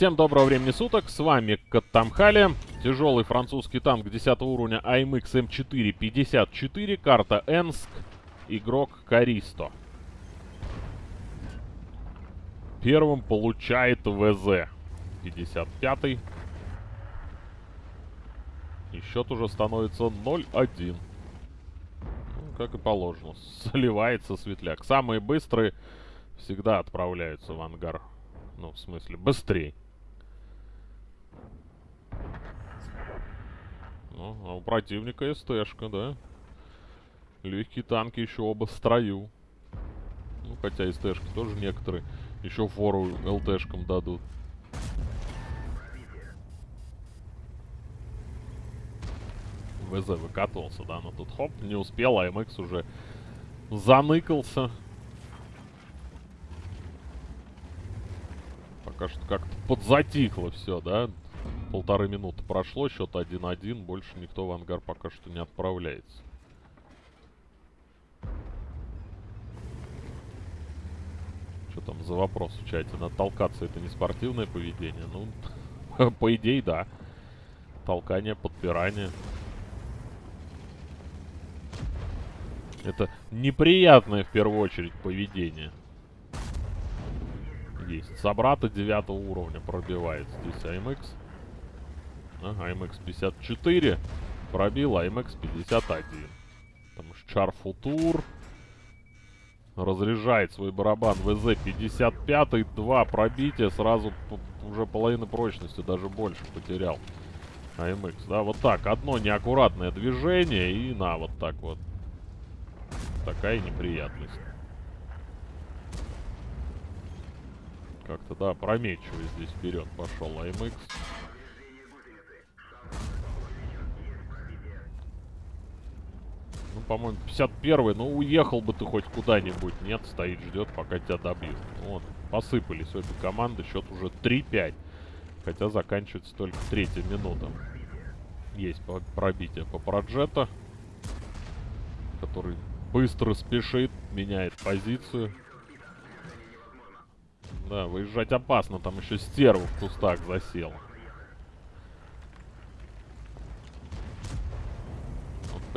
Всем доброго времени суток, с вами Каттамхали. Тяжелый французский танк 10 уровня AMX M454, карта Энск, игрок Каристо. Первым получает ВЗ. 55 И счет уже становится 0-1. Ну, как и положено. Сливается светляк. Самые быстрые всегда отправляются в ангар. Ну, в смысле, быстрее. Ну, а у противника СТшка, да? Легкие танки еще оба в строю. Ну, хотя СТшки тоже некоторые еще фору ЛТшкам дадут. ВЗ выкатывался, да, но тут хоп, не успел, а МХ уже заныкался. Пока что как-то подзатихло все, да. Полторы минуты прошло, счет 1-1, больше никто в ангар пока что не отправляется. Что там за вопрос в чате? Надо толкаться, это не спортивное поведение? Ну, по идее, да. Толкание, подпирание. Это неприятное, в первую очередь, поведение. Есть. Собрата 9 уровня пробивает здесь АМХ. Ага, АМХ 54 пробил, АМХ 51. Потому что Чар Футур разряжает свой барабан ВЗ-55. Два пробития, сразу уже половины прочности, даже больше потерял. АМХ, да, вот так. Одно неаккуратное движение и на, вот так вот. Такая неприятность. Как-то, да, прометчивый здесь вперед пошел АМХ. По-моему, 51-й. Ну, уехал бы ты хоть куда-нибудь. Нет, стоит, ждет, пока тебя добьют. Вот, посыпались обе команды. Счет уже 3-5. Хотя заканчивается только третья минута. Есть пробитие по проджета. Который быстро спешит, меняет позицию. Да, выезжать опасно. Там еще стерву в кустах засела.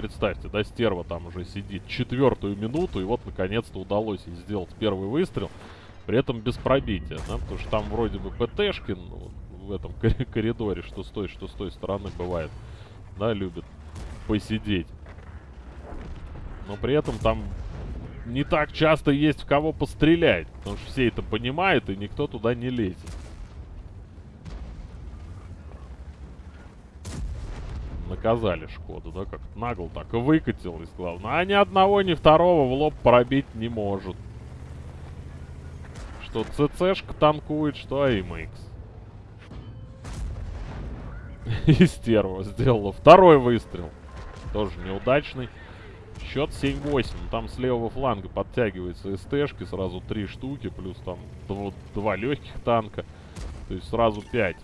Представьте, да, стерва там уже сидит четвертую минуту, и вот наконец-то удалось ей сделать первый выстрел, при этом без пробития, да, потому что там вроде бы ПТшки ну, в этом коридоре, что с той, что с той стороны бывает, да, любят посидеть. Но при этом там не так часто есть в кого пострелять, потому что все это понимают, и никто туда не лезет. Наказали Шкоду, да, как нагло так и выкатилось, главное. А ни одного, ни второго в лоб пробить не может. Что ЦЦшка танкует, что АМХ. И стерва сделала второй выстрел. Тоже неудачный. Счет 7-8. Там с левого фланга подтягивается СТшки. Сразу три штуки. Плюс там два легких танка. То есть сразу 5.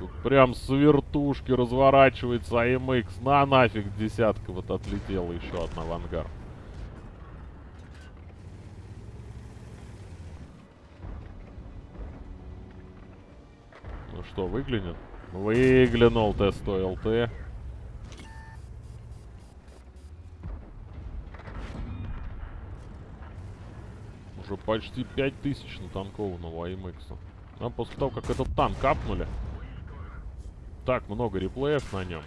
Тут прям с вертушки разворачивается АМХ. На нафиг десятка вот отлетела еще одна в ангар. Ну что, выглянет? Выглянул Т-100 ЛТ. Уже почти 5000 натанкованного АМХ. А после того, как этот танк капнули, так много реплеев на нем.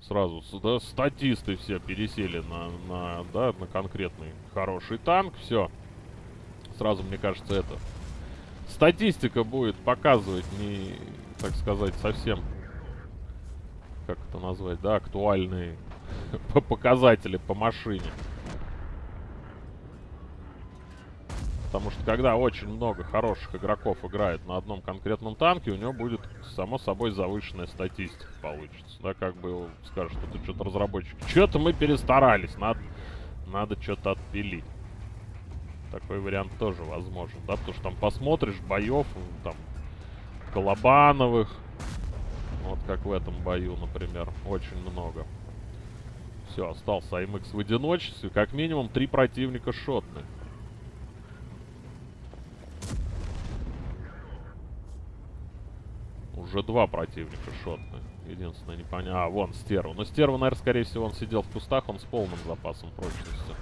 Сразу, да, статисты все пересели на, на, да, на конкретный хороший танк. Все. Сразу, мне кажется, это... Статистика будет показывать не, так сказать, совсем... Как это назвать, да, актуальные показатели по машине. Потому что когда очень много хороших игроков играет на одном конкретном танке, у него будет, само собой, завышенная статистика получится. Да, как бы скажут, что ты что-то разработчик. Что-то мы перестарались, надо, надо что-то отпилить. Такой вариант тоже возможен, да, потому что там посмотришь боев, там, Колобановых, вот как в этом бою, например, очень много. Все, остался АМХ в одиночестве, как минимум три противника шотных. Уже два противника шотны. Единственное, непонятно. А, вон, стерва. Но стерва, наверное, скорее всего, он сидел в кустах, он с полным запасом прочности.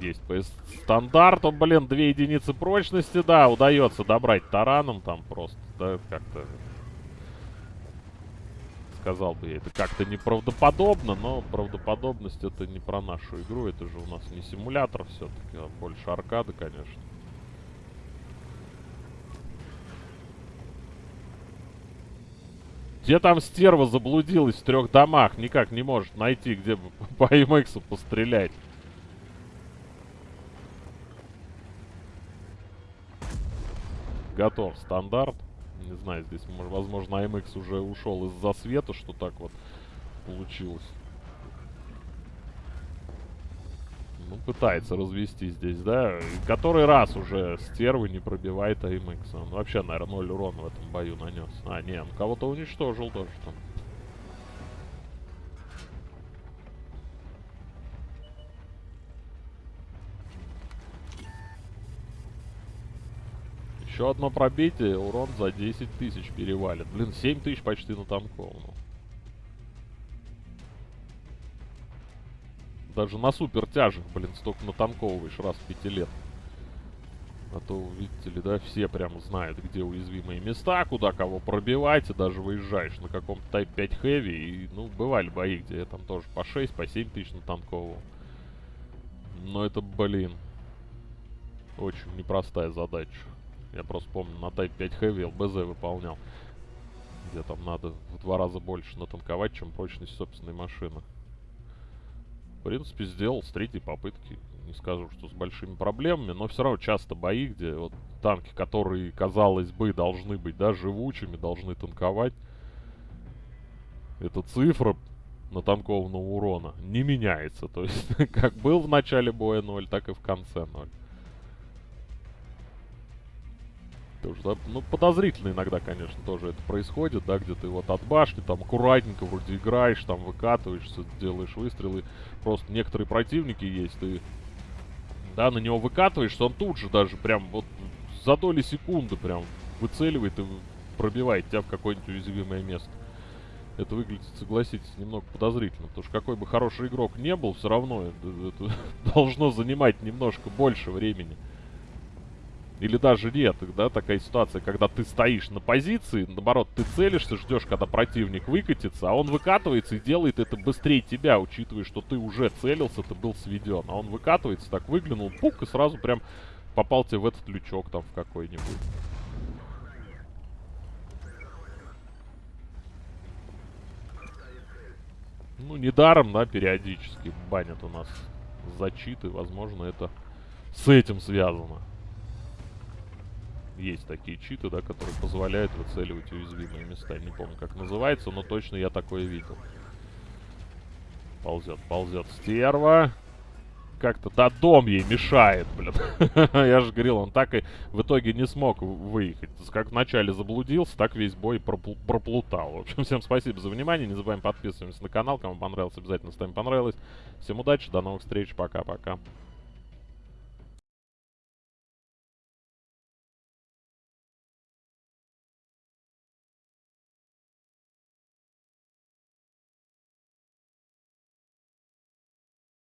Есть по стандарту, блин, две единицы прочности, да, удается добрать тараном там просто, да, как-то... Сказал бы я, это как-то неправдоподобно, но правдоподобность это не про нашу игру, это же у нас не симулятор все-таки, а больше аркады, конечно. Где там стерва заблудилась в трех домах? Никак не может найти, где бы по МХ пострелять. Готов стандарт. Не знаю, здесь, возможно, АМХ уже ушел из-за света, что так вот получилось. Ну, пытается развести здесь, да? Который раз уже стервы не пробивает АМХ. Он вообще, наверное, 0 урона в этом бою нанес. А, не, он кого-то уничтожил тоже там. Еще одно пробитие, урон за 10 тысяч перевалит. Блин, 7 тысяч почти на танковну. Даже на супер тяжах, блин, столько натанковываешь раз в пяти лет. А то, видите ли, да, все прям знают, где уязвимые места, куда кого пробивать, и даже выезжаешь на каком-то Type 5 Heavy, и, ну, бывали бои, где я там тоже по 6, по 7 тысяч натанковывал. Но это, блин, очень непростая задача. Я просто помню, на Type 5 Heavy LBZ выполнял. Где там надо в два раза больше натанковать, чем прочность собственной машины. В принципе, сделал с третьей попытки. Не скажу, что с большими проблемами, но все равно часто бои, где вот танки, которые, казалось бы, должны быть, да, живучими, должны танковать. Эта цифра натанкованного урона не меняется. То есть, как был в начале боя 0, так и в конце 0. Тоже, да, ну, подозрительно иногда, конечно, тоже это происходит, да, где ты вот от башни, там, аккуратненько вроде играешь, там, выкатываешься, делаешь выстрелы. Просто некоторые противники есть, ты, да, на него выкатываешься, он тут же даже прям вот за доли секунды прям выцеливает и пробивает тебя в какое-нибудь уязвимое место. Это выглядит, согласитесь, немного подозрительно, потому что какой бы хороший игрок не был, все равно это, это должно занимать немножко больше времени. Или даже нет, да, такая ситуация, когда ты стоишь на позиции, наоборот, ты целишься, ждешь, когда противник выкатится, а он выкатывается и делает это быстрее тебя, учитывая, что ты уже целился, ты был сведен. А он выкатывается, так выглянул, пук, и сразу прям попал тебе в этот лючок там в какой-нибудь. Ну, недаром, да, периодически банят у нас зачиты. Возможно, это с этим связано есть такие читы, да, которые позволяют выцеливать уязвимые места. Не помню, как называется, но точно я такое видел. Ползет, ползет стерва. Как-то, да, дом ей мешает, блин. я же говорил, он так и в итоге не смог выехать. Как вначале заблудился, так весь бой пропл проплутал. В общем, всем спасибо за внимание. Не забываем подписываться на канал. Кому понравилось, обязательно ставим понравилось. Всем удачи, до новых встреч, пока-пока.